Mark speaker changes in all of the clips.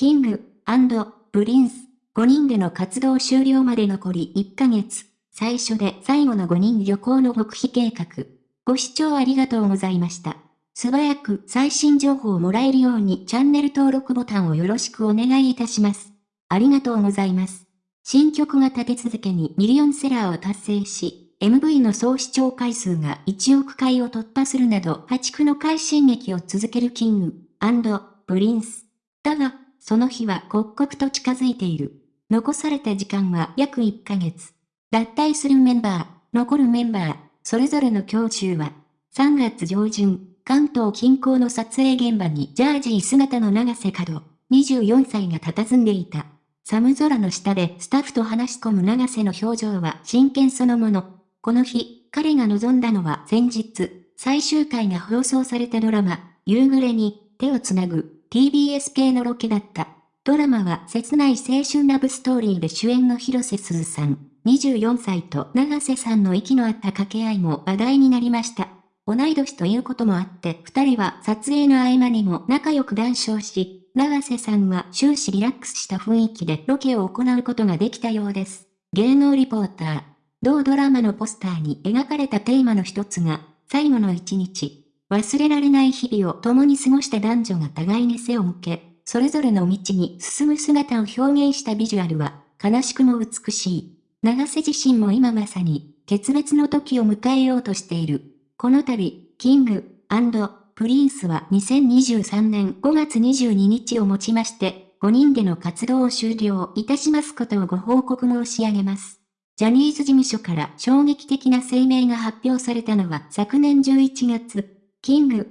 Speaker 1: キング、プリンス、5人での活動終了まで残り1ヶ月。最初で最後の5人旅行の極秘計画。ご視聴ありがとうございました。素早く最新情報をもらえるようにチャンネル登録ボタンをよろしくお願いいたします。ありがとうございます。新曲が立て続けにミリオンセラーを達成し、MV の総視聴回数が1億回を突破するなど破竹の快進撃を続けるキング、プリンス。だが、その日は刻々と近づいている。残された時間は約1ヶ月。脱退するメンバー、残るメンバー、それぞれの胸中は、3月上旬、関東近郊の撮影現場にジャージー姿の長瀬角、24歳が佇んでいた。寒空の下でスタッフと話し込む長瀬の表情は真剣そのもの。この日、彼が望んだのは前日、最終回が放送されたドラマ、夕暮れに手をつなぐ TBS 系のロケだった。ドラマは切ない青春ラブストーリーで主演の広瀬すずさん、24歳と長瀬さんの息の合った掛け合いも話題になりました。同い年ということもあって、二人は撮影の合間にも仲良く談笑し、長瀬さんは終始リラックスした雰囲気でロケを行うことができたようです。芸能リポーター。同ドラマのポスターに描かれたテーマの一つが、最後の一日。忘れられない日々を共に過ごした男女が互いに背を向け、それぞれの道に進む姿を表現したビジュアルは、悲しくも美しい。長瀬自身も今まさに、決別の時を迎えようとしている。この度、キング、プリンスは2023年5月22日をもちまして、5人での活動を終了いたしますことをご報告申し上げます。ジャニーズ事務所から衝撃的な声明が発表されたのは昨年11月、キング、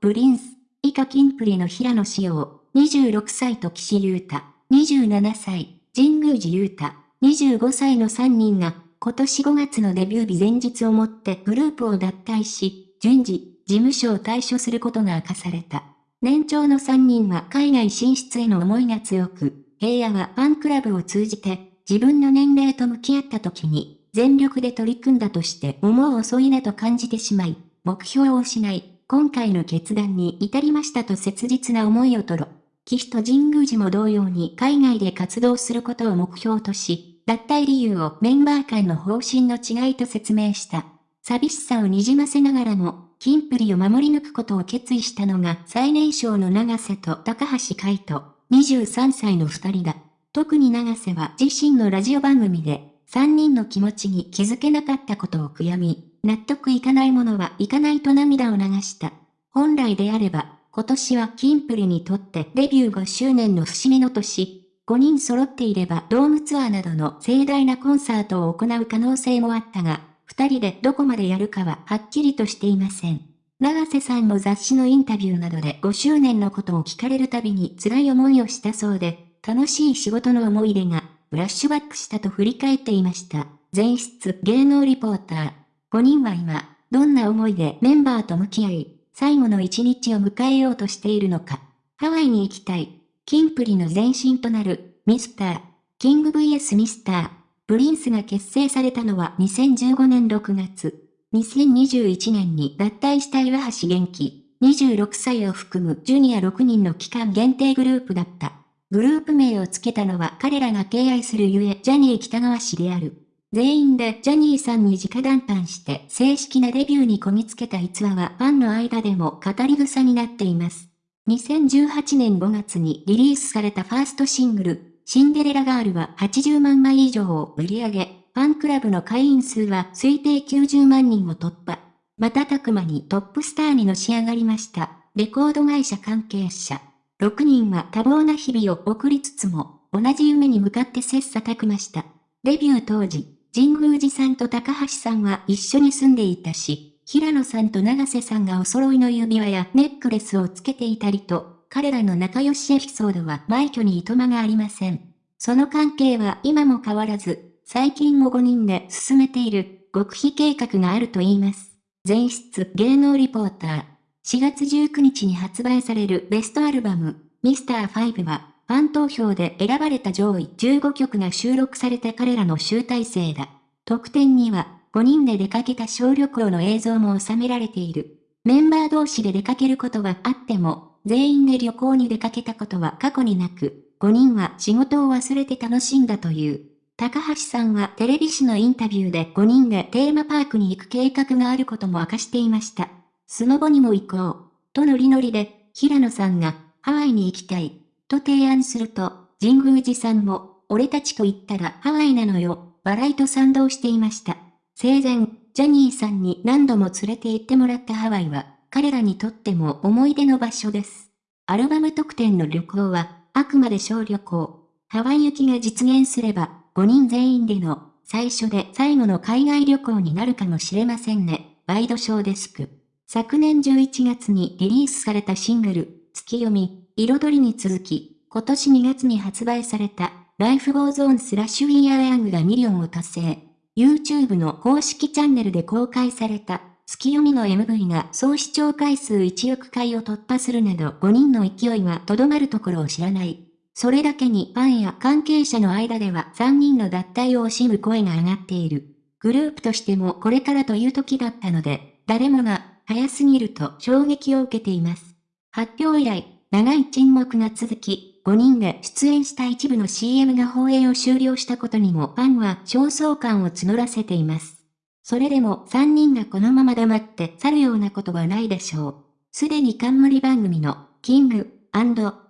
Speaker 1: プリンス、以下キンプリの平野紫耀、26歳と岸優太、27歳、神宮寺優太、25歳の3人が、今年5月のデビュー日前日をもってグループを脱退し、順次、事務所を退所することが明かされた。年長の3人は海外進出への思いが強く、平野はファンクラブを通じて、自分の年齢と向き合った時に、全力で取り組んだとして思う遅いなと感じてしまい、目標を失い、今回の決断に至りましたと切実な思いをとろ。岸と神宮寺も同様に海外で活動することを目標とし、脱退理由をメンバー間の方針の違いと説明した。寂しさをにじませながらも、キンプリを守り抜くことを決意したのが最年少の長瀬と高橋海人、23歳の二人だ。特に長瀬は自身のラジオ番組で、三人の気持ちに気づけなかったことを悔やみ、納得いかないものはいかないと涙を流した。本来であれば、今年はキンプリにとってデビュー5周年の節目の年、5人揃っていればドームツアーなどの盛大なコンサートを行う可能性もあったが、2人でどこまでやるかははっきりとしていません。長瀬さんも雑誌のインタビューなどで5周年のことを聞かれるたびに辛い思いをしたそうで、楽しい仕事の思い出が、フラッシュバックしたと振り返っていました。前室芸能リポーター。5人は今、どんな思いでメンバーと向き合い、最後の一日を迎えようとしているのか。ハワイに行きたい。キンプリの前身となる、ミスター、キング VS ミスター、プリンスが結成されたのは2015年6月。2021年に脱退した岩橋元気、26歳を含むジュニア6人の期間限定グループだった。グループ名を付けたのは彼らが敬愛するゆえジャニー北川氏である。全員でジャニーさんに直談判して正式なデビューにこぎつけた逸話はファンの間でも語り草になっています。2018年5月にリリースされたファーストシングル、シンデレラガールは80万枚以上を売り上げ、ファンクラブの会員数は推定90万人を突破。瞬く間にトップスターにのし上がりました。レコード会社関係者。6人は多忙な日々を送りつつも、同じ夢に向かって切磋琢磨した。デビュー当時、神宮寺さんと高橋さんは一緒に住んでいたし、平野さんと長瀬さんがお揃いの指輪やネックレスをつけていたりと、彼らの仲良しエピソードは枚挙にいとまがありません。その関係は今も変わらず、最近も5人で進めている極秘計画があると言います。前室芸能リポーター。4月19日に発売されるベストアルバム、ミスター5は、ファン投票で選ばれた上位15曲が収録された彼らの集大成だ。特典には、5人で出かけた小旅行の映像も収められている。メンバー同士で出かけることはあっても、全員で旅行に出かけたことは過去になく、5人は仕事を忘れて楽しんだという。高橋さんはテレビ誌のインタビューで5人でテーマパークに行く計画があることも明かしていました。スノボにも行こう。とノリノリで、平野さんが、ハワイに行きたい。と提案すると、神宮寺さんも、俺たちと言ったらハワイなのよ。笑いと賛同していました。生前、ジャニーさんに何度も連れて行ってもらったハワイは、彼らにとっても思い出の場所です。アルバム特典の旅行は、あくまで小旅行。ハワイ行きが実現すれば、5人全員での、最初で最後の海外旅行になるかもしれませんね。ワイドショーデスク。昨年11月にリリースされたシングル、月読み、彩りに続き、今年2月に発売された、Life Goes On スラッシュ We Are Young がミリオンを達成。YouTube の公式チャンネルで公開された、月読みの MV が総視聴回数1億回を突破するなど5人の勢いがとどまるところを知らない。それだけにファンや関係者の間では3人の脱退を惜しむ声が上がっている。グループとしてもこれからという時だったので、誰もが早すぎると衝撃を受けています。発表以来、長い沈黙が続き、5人で出演した一部の CM が放映を終了したことにもファンは焦燥感を募らせています。それでも3人がこのまま黙って去るようなことはないでしょう。すでに冠番組のキング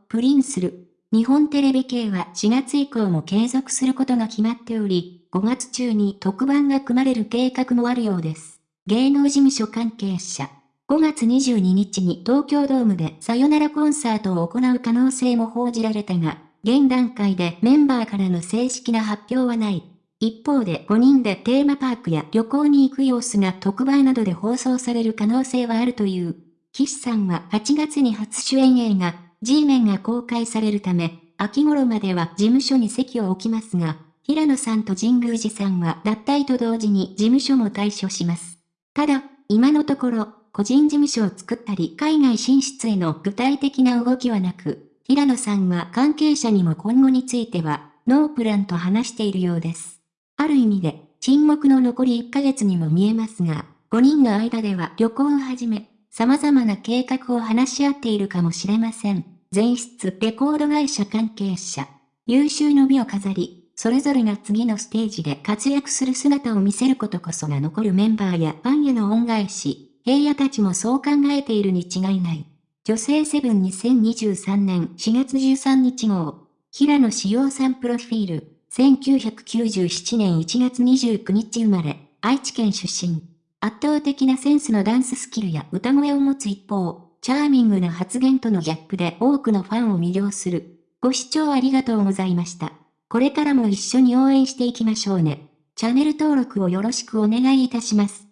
Speaker 1: プリンスる日本テレビ系は4月以降も継続することが決まっており、5月中に特番が組まれる計画もあるようです。芸能事務所関係者。5月22日に東京ドームでさよならコンサートを行う可能性も報じられたが、現段階でメンバーからの正式な発表はない。一方で5人でテーマパークや旅行に行く様子が特売などで放送される可能性はあるという。岸さんは8月に初主演映画、G メンが公開されるため、秋頃までは事務所に席を置きますが、平野さんと神宮寺さんは脱退と同時に事務所も退所します。ただ、今のところ、個人事務所を作ったり海外進出への具体的な動きはなく、平野さんは関係者にも今後については、ノープランと話しているようです。ある意味で、沈黙の残り1ヶ月にも見えますが、5人の間では旅行をはじめ、様々な計画を話し合っているかもしれません。前室レコード会社関係者。優秀の美を飾り、それぞれが次のステージで活躍する姿を見せることこそが残るメンバーやファンへの恩返し、平野たちもそう考えているに違いない。女性セブン2023年4月13日号。平野志陽さんプロフィール。1997年1月29日生まれ、愛知県出身。圧倒的なセンスのダンススキルや歌声を持つ一方、チャーミングな発言とのギャップで多くのファンを魅了する。ご視聴ありがとうございました。これからも一緒に応援していきましょうね。チャンネル登録をよろしくお願いいたします。